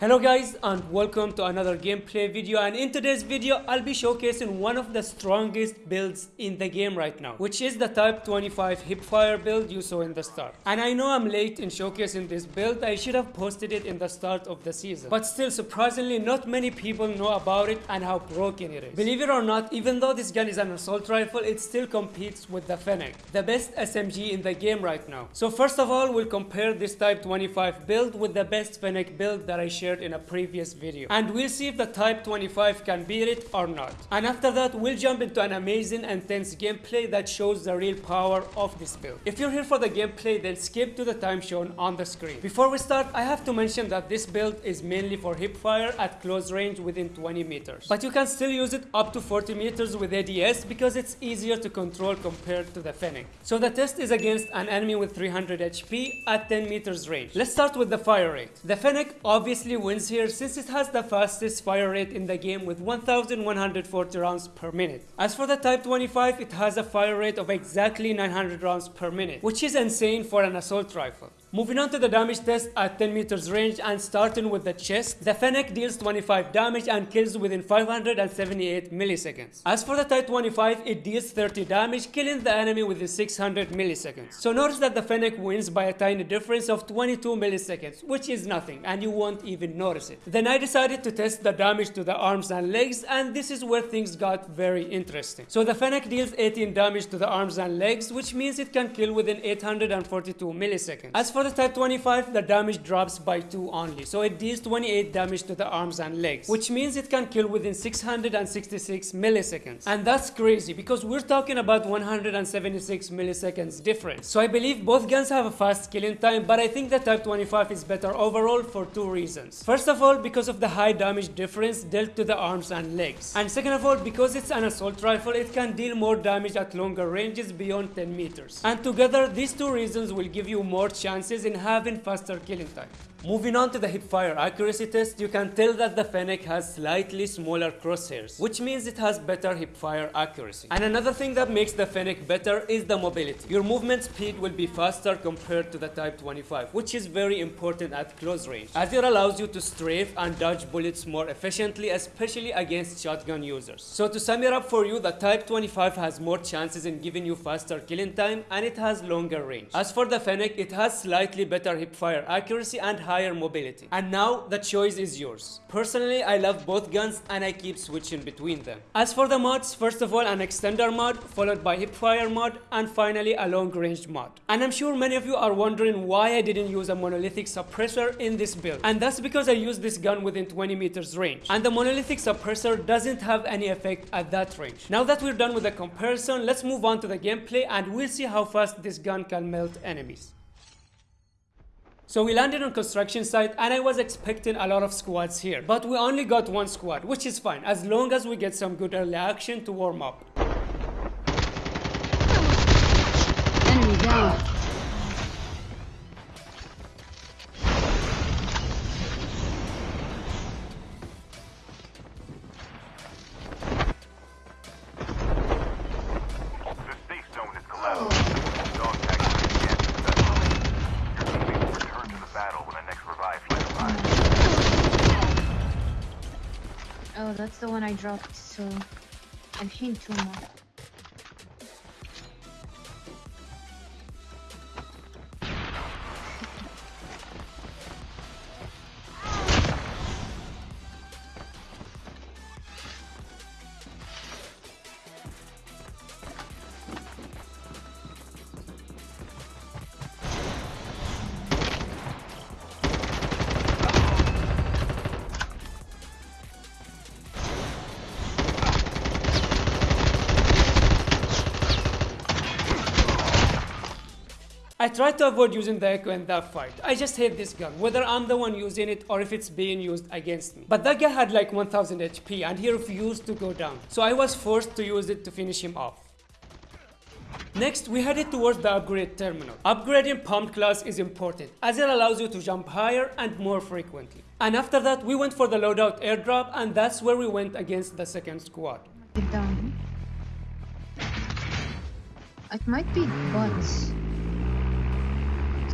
Hello guys and welcome to another gameplay video. And in today's video I'll be showcasing one of the strongest builds in the game right now which is the type 25 hipfire build you saw in the start. And I know I'm late in showcasing this build. I should have posted it in the start of the season. But still surprisingly not many people know about it and how broken it is. Believe it or not even though this gun is an assault rifle it still competes with the Fennec the best SMG in the game right now. So first of all we'll compare this type 25 build with the best Fennec build that I shared shared in a previous video. And we'll see if the type 25 can beat it or not. And after that we'll jump into an amazing and tense gameplay that shows the real power of this build. If you're here for the gameplay then skip to the time shown on the screen. Before we start i have to mention that this build is mainly for hipfire at close range within 20 meters. But you can still use it up to 40 meters with ads because it's easier to control compared to the fennec. So the test is against an enemy with 300 hp at 10 meters range. Let's start with the fire rate. The fennec obviously wins here since it has the fastest fire rate in the game with 1140 rounds per minute. As for the Type 25, it has a fire rate of exactly 900 rounds per minute, which is insane for an assault rifle. Moving on to the damage test at 10 meters range and starting with the chest, the Fennec deals 25 damage and kills within 578 milliseconds. As for the Type 25, it deals 30 damage, killing the enemy within 600 milliseconds. So notice that the Fennec wins by a tiny difference of 22 milliseconds, which is nothing and you won't even notice it. Then I decided to test the damage to the arms and legs and this is where things got very interesting. So the Fennec deals 18 damage to the arms and legs, which means it can kill within 842 milliseconds. As for the Type 25, the damage drops by 2 only, so it deals 28 damage to the arms and legs, which means it can kill within 666 milliseconds. And that's crazy because we're talking about 176 milliseconds difference. So I believe both guns have a fast killing time, but I think the Type 25 is better overall for two reasons. First of all, because of the high damage difference dealt to the arms and legs. And second of all, because it's an assault rifle, it can deal more damage at longer ranges beyond 10 meters. And together, these two reasons will give you more chance chances in having faster killing time. Moving on to the hipfire accuracy test, you can tell that the Fennec has slightly smaller crosshairs, which means it has better hipfire accuracy. And another thing that makes the Fennec better is the mobility. Your movement speed will be faster compared to the Type 25, which is very important at close range, as it allows you to strafe and dodge bullets more efficiently, especially against shotgun users. So to sum it up for you, the Type 25 has more chances in giving you faster killing time, and it has longer range. As for the Fennec, it has slightly better hipfire accuracy and higher mobility. And now the choice is yours. Personally, I love both guns and I keep switching between them. As for the mods, first of all an extender mod, followed by hipfire mod, and finally a long range mod. And I'm sure many of you are wondering why I didn't use a monolithic suppressor in this build. And that's because I used this gun within 20 meters range. And the monolithic suppressor doesn't have any effect at that range. Now that we're done with the comparison, let's move on to the gameplay and we'll see how fast this gun can melt enemies. So we landed on construction site and I was expecting a lot of squads here. But we only got one squad, which is fine, as long as we get some good early action to warm up. Enemy down. Oh, that's the one I dropped, so I'm hitting two more. I tried to avoid using the Echo in that fight. I just hate this gun, whether I'm the one using it or if it's being used against me. But that guy had like 1000 HP and he refused to go down. So I was forced to use it to finish him off. Next, we headed towards the upgrade terminal. Upgrading pump class is important, as it allows you to jump higher and more frequently. And after that, we went for the loadout airdrop, and that's where we went against the second squad. It might be bots.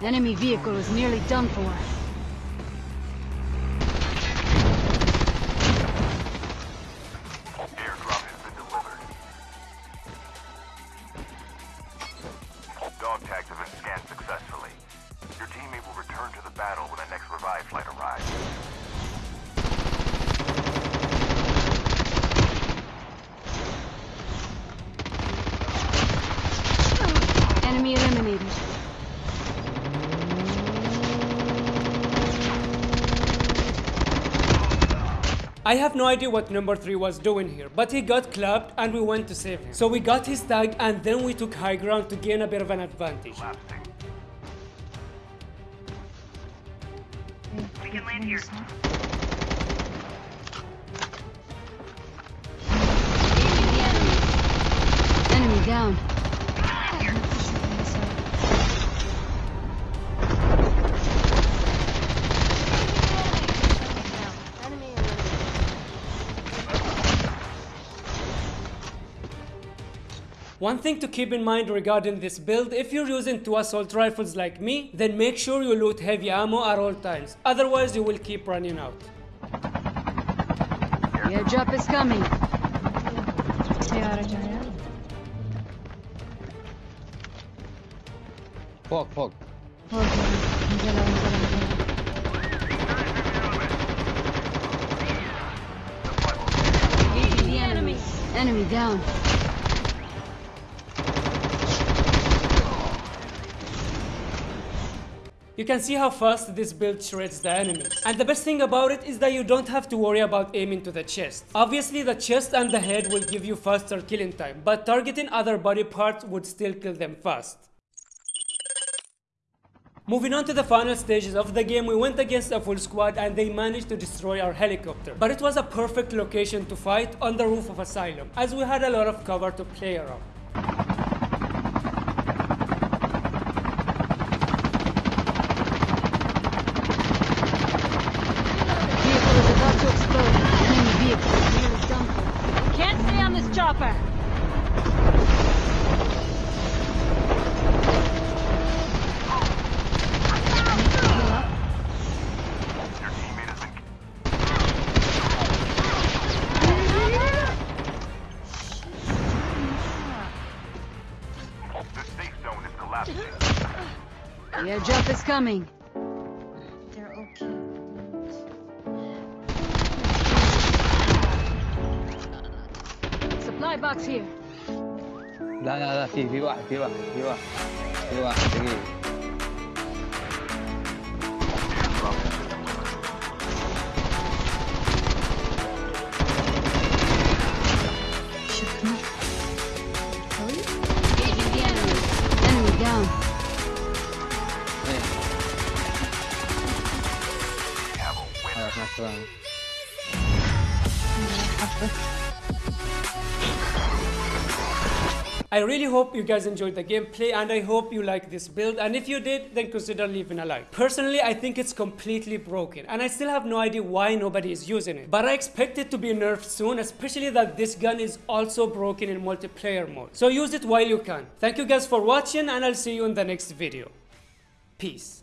The enemy vehicle is nearly done for. I have no idea what number 3 was doing here, but he got clubbed and we went to save him. So we got his tag and then we took high ground to gain a bit of an advantage. We can land here. Enemy down. One thing to keep in mind regarding this build, if you're using two assault rifles like me, then make sure you loot heavy ammo at all times, otherwise you will keep running out. The airdrop is coming. Fog, fog. Enemy down. You can see how fast this build shreds the enemies. And the best thing about it is that you don't have to worry about aiming to the chest. Obviously the chest and the head will give you faster killing time, but targeting other body parts would still kill them fast. Moving on to the final stages of the game, we went against a full squad and they managed to destroy our helicopter. But it was a perfect location to fight on the roof of Asylum, as we had a lot of cover to play around. The airdrop is coming. They're okay. Supply box here. لا لا لا في في واحد في واحد في واحد في واحد دقيقة I really hope you guys enjoyed the gameplay and I hope you like this build and if you did then consider leaving a like. Personally I think it's completely broken and I still have no idea why nobody is using it. But I expect it to be nerfed soon especially that this gun is also broken in multiplayer mode. So use it while you can. Thank you guys for watching and I'll see you in the next video. Peace.